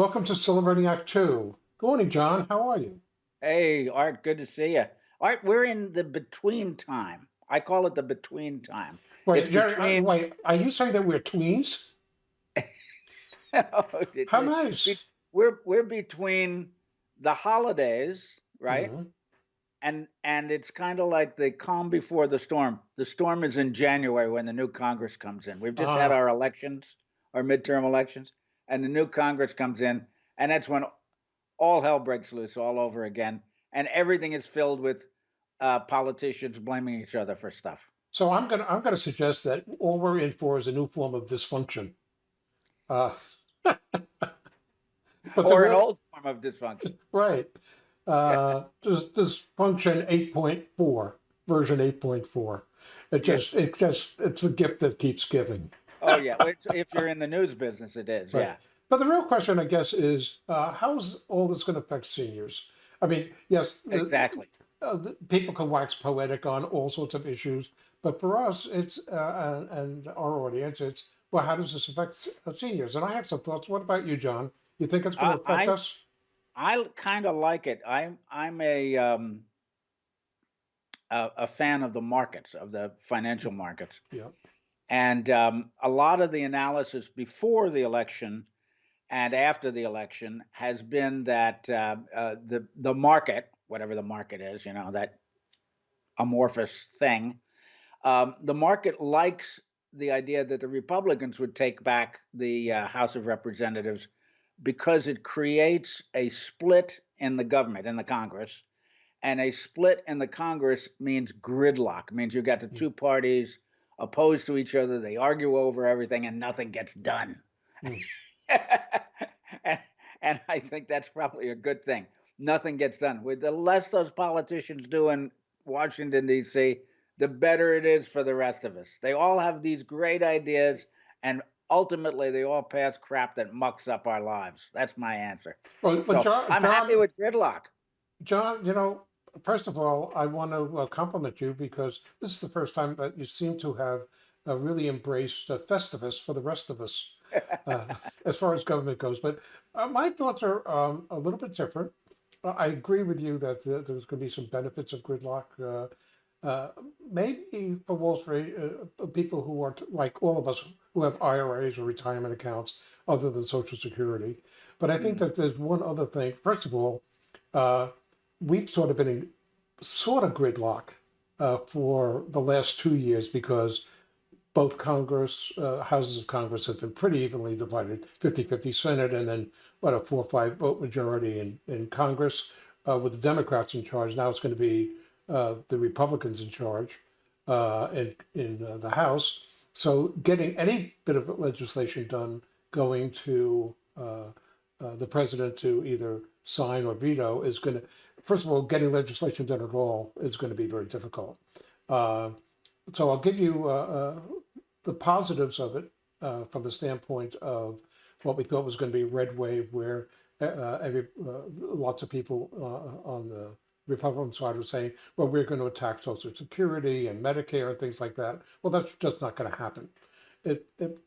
Welcome to Celebrating Act Two. Good morning, John. How are you? Hey, Art, good to see you. Art, we're in the between time. I call it the between time. Wait, uh, between, wait, are you saying that we're tweens? it- How nice. we're we're between the holidays, right? Mhm. And and it's kind of like the calm before the storm. The storm is in January when the new Congress comes in. We've just had Ah, our elections, our midterm elections, and the new Congress comes in, and that's when all hell breaks loose all over again, and everything is filled with uh, politicians blaming each other for stuff. so I'm gonna I'm gonna suggest that all we're in for is a new form of dysfunction. Uh, but or an old form of dysfunction. right, uh, dys, dysfunction 8.4 version 8.4. It Yeah. just it just it's a gift that keeps giving. Oh yeah, if you're in the news business, it is. Right. Yeah. But the real question, I guess, is uh, how's all this going to affect seniors? I mean, yes, Exactly. uh, the, people can wax poetic on all sorts of issues, but for us, it's uh, and, and our audience, it's well, how does this affect uh, seniors? And I have some thoughts. What about you, John? You think it's going to affect I, us? I kind of like it. I'm I'm a um a, a fan of the markets of the financial markets, Yeah. And um, a lot of the analysis before the election and after the election has been that uh, uh, the the market, whatever the market is, you know, that amorphous thing, um, the market likes the idea that the Republicans would take back the uh, House of Representatives because it creates a split in the government, in the Congress. And a split in the Congress means gridlock, means you've got the Mm, two parties opposed to each other. They argue over everything and nothing gets done. mm. and, and I think that's probably a good thing. Nothing gets done. With the less those politicians do in Washington, D.C., the better it is for the rest of us. They all have these great ideas, and ultimately, they all pass crap that mucks up our lives. That's my answer. Well, So John, I'm happy with gridlock. John, you know, first of all, I want to compliment you because this is the first time that you seem to have uh, really embraced uh, Festivus for the rest of us. uh, as far as government goes. But uh, my thoughts are um, a little bit different. Uh, I agree with you that uh, there's going to be some benefits of gridlock. Uh, uh, maybe for Wall Street, people who aren't like all of us who have IRAs or retirement accounts other than Social Security. But I think Mm, that there's one other thing. First of all, uh, we've sort of been in sort of gridlock uh, for the last two years because both Congress, uh, houses of Congress have been pretty evenly divided, 50-50 Senate, and then what, a four or five vote majority in, in Congress uh, with the Democrats in charge. Now it's going to be uh, the Republicans in charge uh, in, in uh, the House. So getting any bit of legislation done going to the president to either sign or veto is going to, first of all, getting legislation done at all is going to be very difficult. Uh, so I'll give you uh, uh, the positives of it uh, from the standpoint of what we thought was going to be red wave, where uh, every lots of people on the Republican side were saying, "Well, we're going to attack Social Security and Medicare and things like that." Well, that's just not going to happen. It, it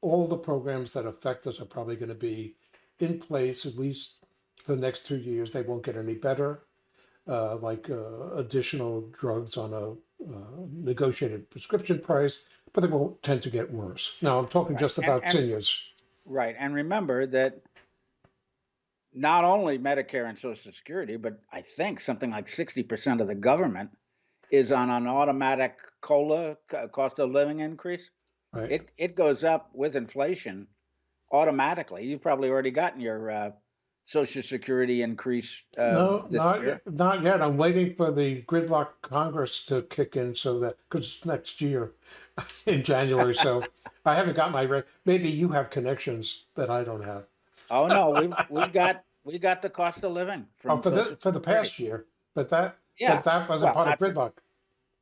all the programs that affect us are probably going to be in place at least the next two years. They won't get any better uh, like uh, additional drugs on a uh, negotiated prescription price, but they won't tend to get worse. Now, I'm talking Right. just about and seniors. right. And remember that not only Medicare and Social Security, but I think something like 60% of the government is on an automatic COLA, cost of living increase. Right. It it goes up with inflation automatically. You've probably already gotten your uh, Social Security increase uh, No, not year. yet. Not yet. I'm waiting for the gridlock Congress to kick in so that because it's next year in January. So I haven't got my rate. Maybe you have connections that I don't have. Oh no, we've we've got we got the cost of living Oh, for the for the past year, but that Yeah. but that wasn't Well, part of gridlock.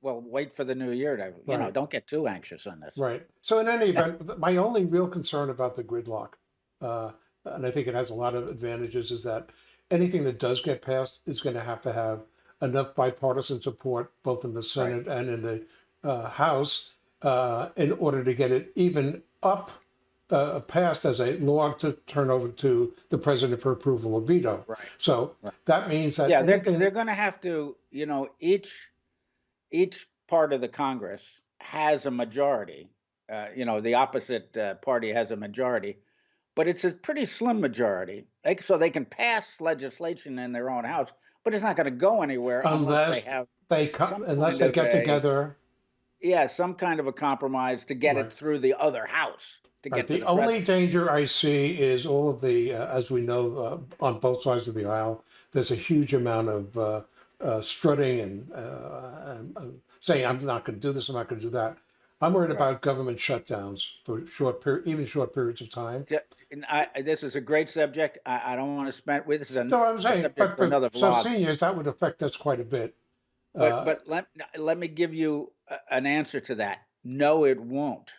well, wait for the new year to you know. Don't get too anxious on this. Right. So in any event, my only real concern about the gridlock, uh, and I think it has a lot of advantages, is that anything that does get passed is going to have to have enough bipartisan support, both in the Right. Senate and in the uh, House, uh, in order to get it even up uh, passed as a law to turn over to the president for approval or veto. Right. So that means that Yeah, they're, they're gonna have to, you know, each, each part of the Congress has a majority. Uh, you know, the opposite uh, party has a majority, but it's a pretty slim majority. Like, so they can pass legislation in their own house, but it's not gonna go anywhere unless Unless they have, they come, unless they get a- together. yeah, some kind of a compromise to get Right. it through the other house, to Right, get to The the only president. danger I see is all of the, uh, as we know, uh, on both sides of the aisle, there's a huge amount of uh, uh, strutting and, uh, and, and saying, I'm not going to do this, I'm not going to do that. I'm worried about government shutdowns for short period, even short periods of time. Ju- And I, this is a great subject. I, I don't want to spend, with this is a No, I'm saying, but for for some seniors, that would affect us quite a bit. But Uh, but let let me give you an answer to that. No, it won't.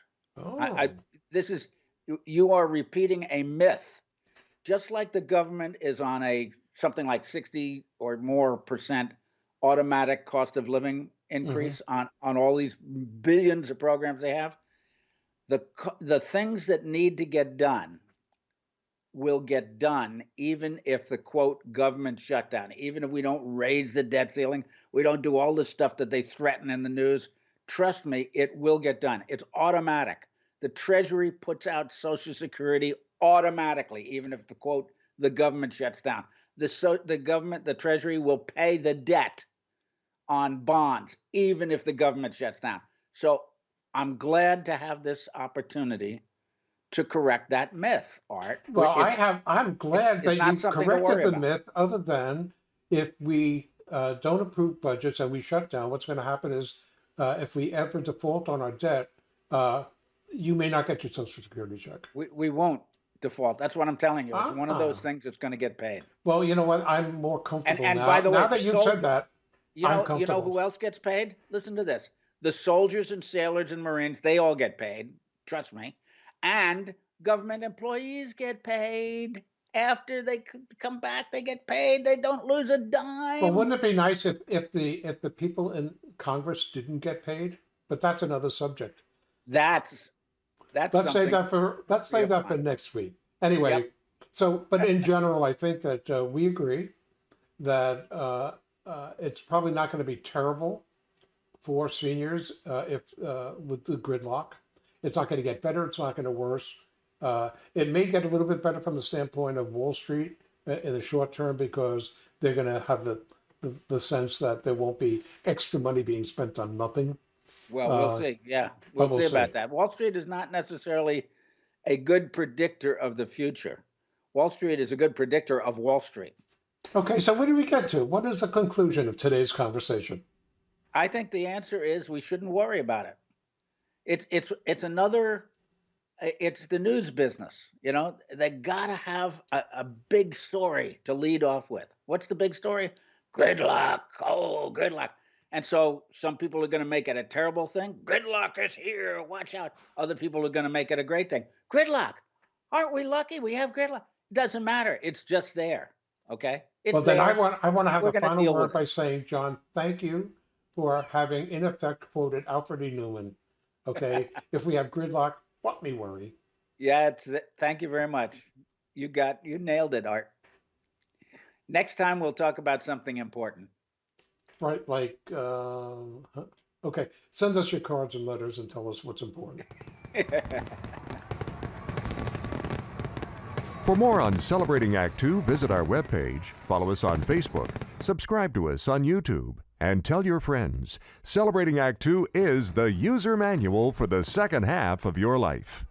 I, I oh, this is you, you are repeating a myth. Just like the government is on a something like sixty or more percent automatic cost of living increase mm-hmm. on on all these billions of programs they have, the the things that need to get done will get done even if the quote government shutdown, even if we don't raise the debt ceiling, we don't do all the stuff that they threaten in the news. Trust me, it will get done. It's automatic. The Treasury puts out Social Security automatically, even if the quote the government shuts down. The so the government, the Treasury will pay the debt on bonds, even if the government shuts down. So I'm glad to have this opportunity to correct that myth, Art. well, I have, I'm glad it's that you corrected the about. myth, other than if we uh, don't approve budgets and we shut down, what's going to happen is uh, if we ever default on our debt, uh, you may not get your social security check. we, we won't default. That's what I'm telling you. It's one of those Ah. things that's going to get paid. Well, you know what? I'm more comfortable and now. by the way, now that you've said that, You know, you know who else gets paid? Listen to this. The soldiers and sailors and Marines, they all get paid. Trust me. And government employees get paid. After they come back, they get paid. They don't lose a dime. well, wouldn't it be nice if, if the if the people in Congress didn't get paid? But that's another subject. that's that's Let's save that for let's save that for next week. Anyway, Yep. so but in general, I think that uh, we agree that uh, uh, it's probably not going to be terrible for seniors uh, if uh, with the gridlock. It's not going to get better. It's not going to worse. Uh, it may get a little bit better from the standpoint of Wall Street uh, in the short term because they're going to have the, the the sense that there won't be extra money being spent on nothing. Well, we'll Uh, see. Yeah, we'll, we'll see see. about that. Wall Street is not necessarily a good predictor of the future. Wall Street is a good predictor of Wall Street. Okay, so where do we get to? What is the conclusion of today's conversation? I think the answer is we shouldn't worry about it. It's it's it's another. It's the news business. You know, they gotta have a, a big story to lead off with. What's the big story? Gridlock. Oh, gridlock. And so some people are going to make it a terrible thing. Gridlock is here. Watch out. Other people are going to make it a great thing. Gridlock. Aren't we lucky? We have gridlock. Doesn't matter. It's just there. Okay. It's well, then I want I want to have We're gonna final word by saying, John, thank you for having in effect quoted Alfred E. Neuman. Okay, if we have gridlock, what me worry? Yeah, it's, thank you very much. You got you nailed it, Art. Next time we'll talk about something important. Right, like uh, okay, send us your cards and letters and tell us what's important. For more on Celebrating Act Two, visit our webpage, follow us on Facebook, subscribe to us on YouTube, and tell your friends. Celebrating Act Two is the user manual for the second half of your life.